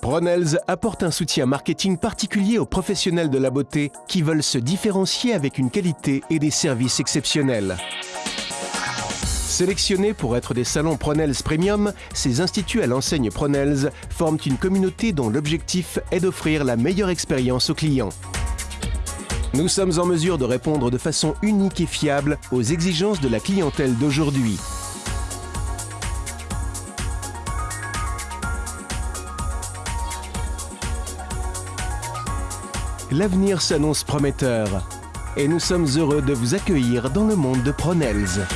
Pronels apporte un soutien marketing particulier aux professionnels de la beauté qui veulent se différencier avec une qualité et des services exceptionnels. Sélectionnés pour être des salons Pronels Premium, ces instituts à l'enseigne Pronels forment une communauté dont l'objectif est d'offrir la meilleure expérience aux clients. Nous sommes en mesure de répondre de façon unique et fiable aux exigences de la clientèle d'aujourd'hui. L'avenir s'annonce prometteur et nous sommes heureux de vous accueillir dans le monde de Pronels.